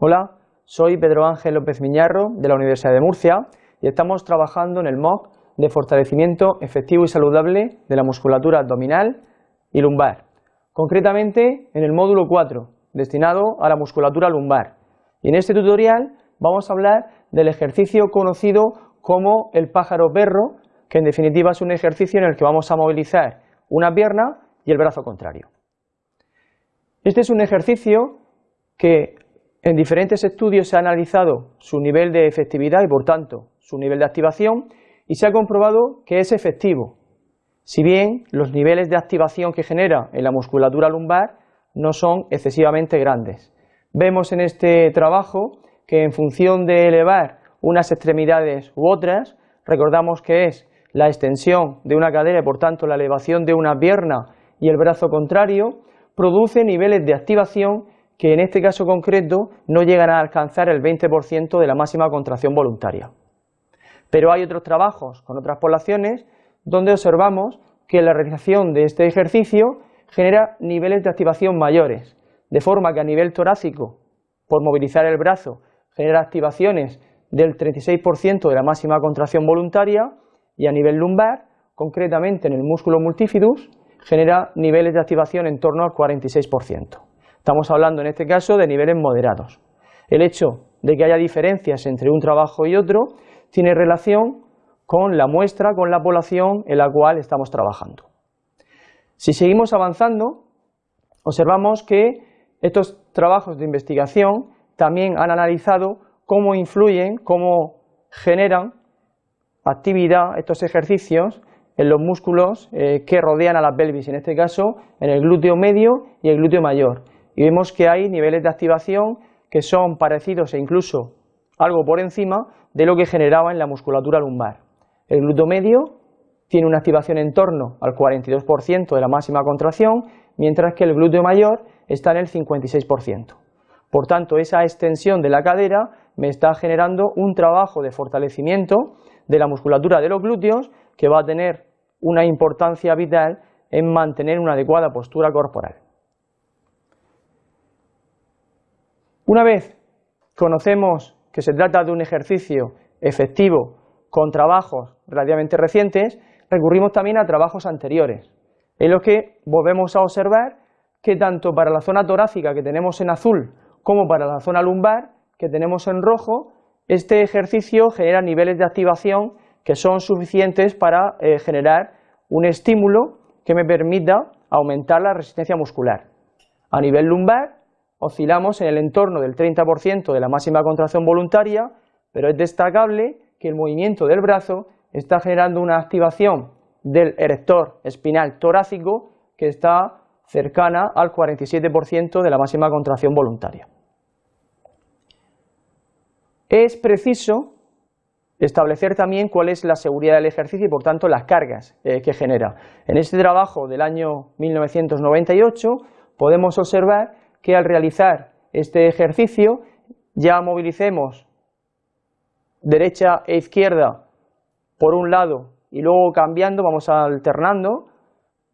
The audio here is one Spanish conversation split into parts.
Hola, soy Pedro Ángel López Miñarro de la Universidad de Murcia y estamos trabajando en el MOOC de fortalecimiento efectivo y saludable de la musculatura abdominal y lumbar, concretamente en el módulo 4, destinado a la musculatura lumbar. Y en este tutorial vamos a hablar del ejercicio conocido como el pájaro perro, que en definitiva es un ejercicio en el que vamos a movilizar una pierna y el brazo contrario. Este es un ejercicio que en diferentes estudios se ha analizado su nivel de efectividad y por tanto su nivel de activación y se ha comprobado que es efectivo, si bien los niveles de activación que genera en la musculatura lumbar no son excesivamente grandes. Vemos en este trabajo que en función de elevar unas extremidades u otras, recordamos que es la extensión de una cadera y por tanto la elevación de una pierna y el brazo contrario, produce niveles de activación que en este caso concreto no llegan a alcanzar el 20% de la máxima contracción voluntaria. Pero hay otros trabajos con otras poblaciones donde observamos que la realización de este ejercicio genera niveles de activación mayores, de forma que a nivel torácico, por movilizar el brazo, genera activaciones del 36% de la máxima contracción voluntaria y a nivel lumbar, concretamente en el músculo multifidus, genera niveles de activación en torno al 46%. Estamos hablando en este caso de niveles moderados. El hecho de que haya diferencias entre un trabajo y otro tiene relación con la muestra, con la población en la cual estamos trabajando. Si seguimos avanzando, observamos que estos trabajos de investigación también han analizado cómo influyen, cómo generan actividad estos ejercicios en los músculos eh, que rodean a la pelvis, en este caso en el glúteo medio y el glúteo mayor y vemos que hay niveles de activación que son parecidos e incluso algo por encima de lo que generaba en la musculatura lumbar. El glúteo medio tiene una activación en torno al 42% de la máxima contracción, mientras que el glúteo mayor está en el 56%. Por tanto, esa extensión de la cadera me está generando un trabajo de fortalecimiento de la musculatura de los glúteos que va a tener una importancia vital en mantener una adecuada postura corporal. Una vez conocemos que se trata de un ejercicio efectivo con trabajos relativamente recientes, recurrimos también a trabajos anteriores, en los que volvemos a observar que tanto para la zona torácica que tenemos en azul como para la zona lumbar que tenemos en rojo, este ejercicio genera niveles de activación que son suficientes para eh, generar un estímulo que me permita aumentar la resistencia muscular. A nivel lumbar oscilamos en el entorno del 30% de la máxima contracción voluntaria, pero es destacable que el movimiento del brazo está generando una activación del erector espinal torácico que está cercana al 47% de la máxima contracción voluntaria. Es preciso establecer también cuál es la seguridad del ejercicio y por tanto las cargas eh, que genera. En este trabajo del año 1998 podemos observar que al realizar este ejercicio ya movilicemos derecha e izquierda por un lado y luego cambiando, vamos alternando,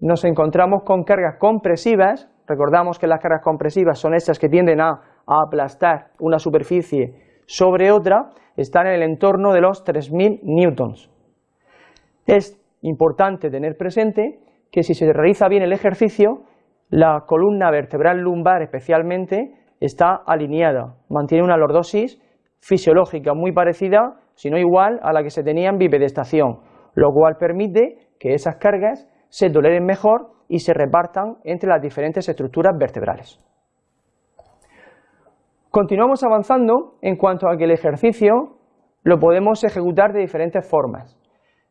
nos encontramos con cargas compresivas, recordamos que las cargas compresivas son estas que tienden a, a aplastar una superficie sobre otra, están en el entorno de los 3.000 newtons. Es importante tener presente que si se realiza bien el ejercicio, la columna vertebral lumbar especialmente está alineada, mantiene una lordosis fisiológica muy parecida, si no igual, a la que se tenía en bipedestación, lo cual permite que esas cargas se toleren mejor y se repartan entre las diferentes estructuras vertebrales. Continuamos avanzando en cuanto a que el ejercicio lo podemos ejecutar de diferentes formas.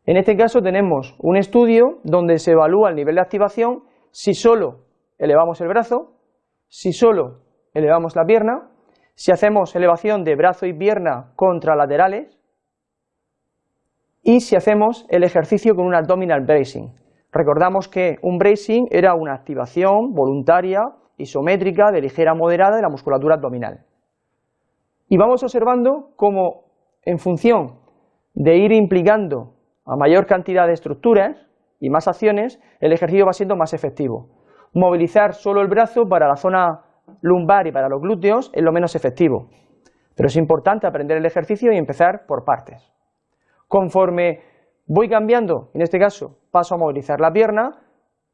En este caso tenemos un estudio donde se evalúa el nivel de activación si solo elevamos el brazo, si solo elevamos la pierna, si hacemos elevación de brazo y pierna contralaterales y si hacemos el ejercicio con un abdominal bracing. Recordamos que un bracing era una activación voluntaria, isométrica, de ligera moderada de la musculatura abdominal. Y vamos observando cómo en función de ir implicando a mayor cantidad de estructuras y más acciones, el ejercicio va siendo más efectivo movilizar solo el brazo para la zona lumbar y para los glúteos es lo menos efectivo. Pero es importante aprender el ejercicio y empezar por partes. Conforme voy cambiando, en este caso paso a movilizar la pierna,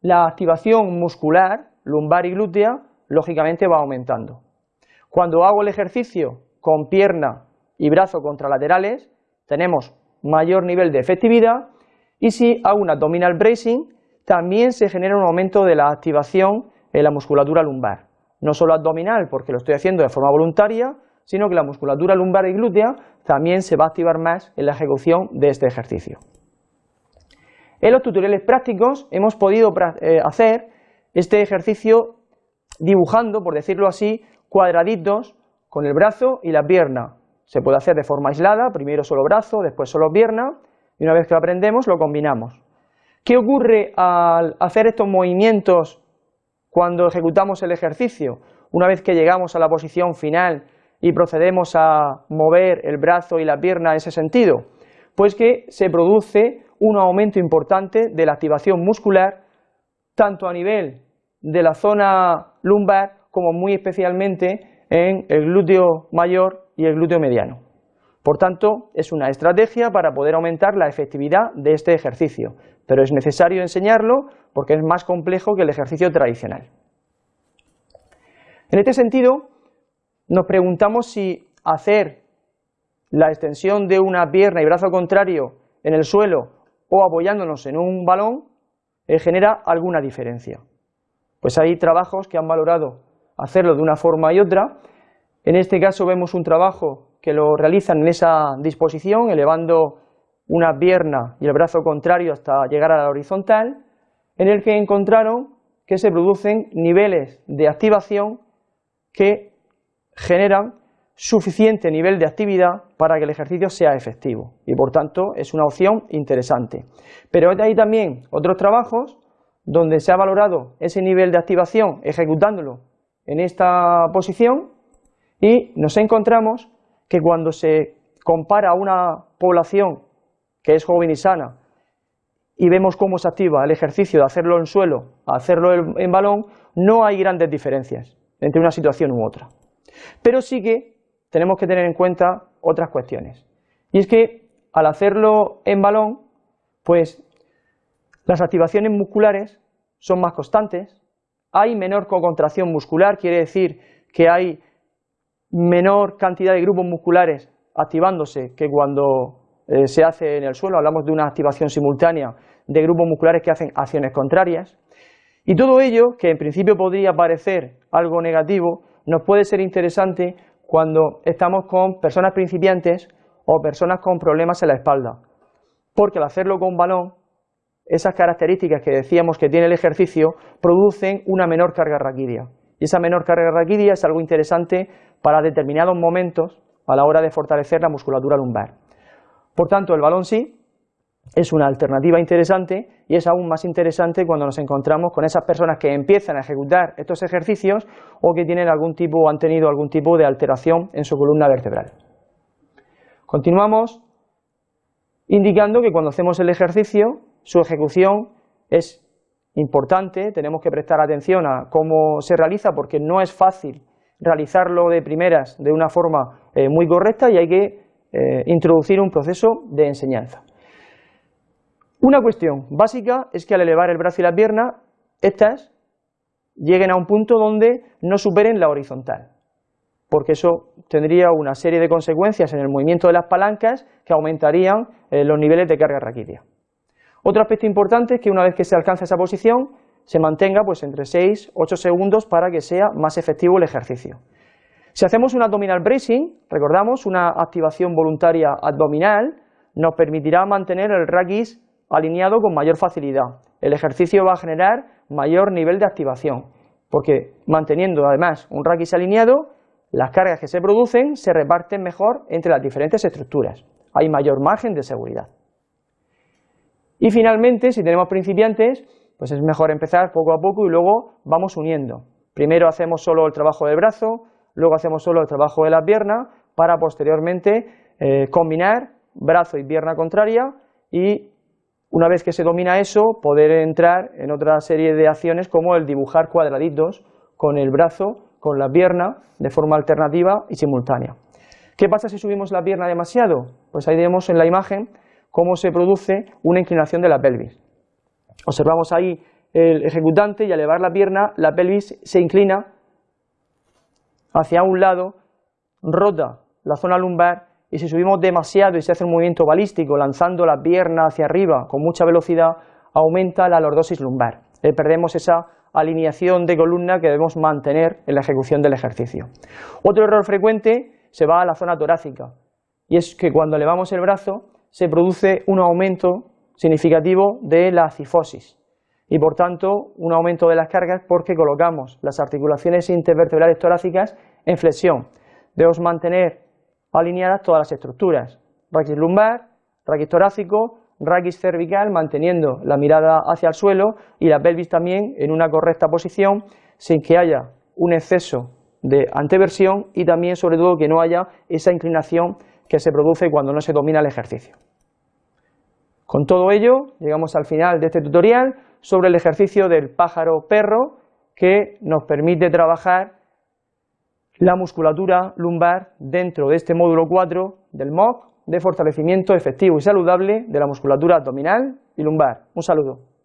la activación muscular, lumbar y glútea, lógicamente va aumentando. Cuando hago el ejercicio con pierna y brazo contralaterales, tenemos mayor nivel de efectividad y si hago un abdominal bracing, también se genera un aumento de la activación en la musculatura lumbar. No solo abdominal, porque lo estoy haciendo de forma voluntaria, sino que la musculatura lumbar y glútea también se va a activar más en la ejecución de este ejercicio. En los tutoriales prácticos hemos podido eh, hacer este ejercicio dibujando, por decirlo así, cuadraditos con el brazo y la pierna. Se puede hacer de forma aislada, primero solo brazo, después solo pierna, y una vez que lo aprendemos lo combinamos. ¿Qué ocurre al hacer estos movimientos cuando ejecutamos el ejercicio? Una vez que llegamos a la posición final y procedemos a mover el brazo y la pierna en ese sentido, pues que se produce un aumento importante de la activación muscular, tanto a nivel de la zona lumbar como muy especialmente en el glúteo mayor y el glúteo mediano. Por tanto, es una estrategia para poder aumentar la efectividad de este ejercicio, pero es necesario enseñarlo porque es más complejo que el ejercicio tradicional. En este sentido, nos preguntamos si hacer la extensión de una pierna y brazo contrario en el suelo o apoyándonos en un balón eh, genera alguna diferencia. Pues hay trabajos que han valorado hacerlo de una forma y otra. En este caso vemos un trabajo que lo realizan en esa disposición, elevando una pierna y el brazo contrario hasta llegar a la horizontal, en el que encontraron que se producen niveles de activación que generan suficiente nivel de actividad para que el ejercicio sea efectivo y por tanto es una opción interesante. Pero hay también otros trabajos donde se ha valorado ese nivel de activación ejecutándolo en esta posición y nos encontramos que cuando se compara una población que es joven y sana y vemos cómo se activa el ejercicio de hacerlo en suelo a hacerlo en balón, no hay grandes diferencias entre una situación u otra. Pero sí que tenemos que tener en cuenta otras cuestiones. Y es que al hacerlo en balón, pues las activaciones musculares son más constantes, hay menor contracción muscular, quiere decir que hay menor cantidad de grupos musculares activándose que cuando eh, se hace en el suelo, hablamos de una activación simultánea de grupos musculares que hacen acciones contrarias, y todo ello, que en principio podría parecer algo negativo, nos puede ser interesante cuando estamos con personas principiantes o personas con problemas en la espalda, porque al hacerlo con balón, esas características que decíamos que tiene el ejercicio producen una menor carga raquídea. Y esa menor carga raquídea es algo interesante para determinados momentos a la hora de fortalecer la musculatura lumbar. Por tanto, el balón sí, es una alternativa interesante y es aún más interesante cuando nos encontramos con esas personas que empiezan a ejecutar estos ejercicios o que tienen algún tipo o han tenido algún tipo de alteración en su columna vertebral. Continuamos indicando que cuando hacemos el ejercicio, su ejecución es importante, tenemos que prestar atención a cómo se realiza porque no es fácil realizarlo de primeras de una forma eh, muy correcta y hay que eh, introducir un proceso de enseñanza. Una cuestión básica es que al elevar el brazo y la pierna, estas lleguen a un punto donde no superen la horizontal, porque eso tendría una serie de consecuencias en el movimiento de las palancas que aumentarían eh, los niveles de carga raquídea. Otro aspecto importante es que una vez que se alcanza esa posición, se mantenga pues entre 6 8 segundos para que sea más efectivo el ejercicio. Si hacemos un abdominal bracing, recordamos, una activación voluntaria abdominal, nos permitirá mantener el raquis alineado con mayor facilidad. El ejercicio va a generar mayor nivel de activación, porque manteniendo además un raquis alineado, las cargas que se producen se reparten mejor entre las diferentes estructuras. Hay mayor margen de seguridad. Y finalmente, si tenemos principiantes, pues es mejor empezar poco a poco y luego vamos uniendo. Primero hacemos solo el trabajo del brazo, luego hacemos solo el trabajo de la pierna, para posteriormente eh, combinar brazo y pierna contraria y una vez que se domina eso, poder entrar en otra serie de acciones como el dibujar cuadraditos con el brazo con la pierna de forma alternativa y simultánea. ¿Qué pasa si subimos la pierna demasiado? Pues ahí vemos en la imagen cómo se produce una inclinación de la pelvis. Observamos ahí el ejecutante y al elevar la pierna, la pelvis se inclina hacia un lado, rota la zona lumbar y si subimos demasiado y se hace un movimiento balístico lanzando la pierna hacia arriba con mucha velocidad, aumenta la lordosis lumbar. Eh, perdemos esa alineación de columna que debemos mantener en la ejecución del ejercicio. Otro error frecuente se va a la zona torácica y es que cuando elevamos el brazo se produce un aumento significativo de la cifosis y por tanto un aumento de las cargas porque colocamos las articulaciones intervertebrales torácicas en flexión. Debemos mantener alineadas todas las estructuras, raquis lumbar, raquis torácico, raquis cervical manteniendo la mirada hacia el suelo y la pelvis también en una correcta posición sin que haya un exceso de anteversión y también sobre todo que no haya esa inclinación que se produce cuando no se domina el ejercicio. Con todo ello llegamos al final de este tutorial sobre el ejercicio del pájaro perro que nos permite trabajar la musculatura lumbar dentro de este módulo 4 del MOOC de fortalecimiento efectivo y saludable de la musculatura abdominal y lumbar. Un saludo.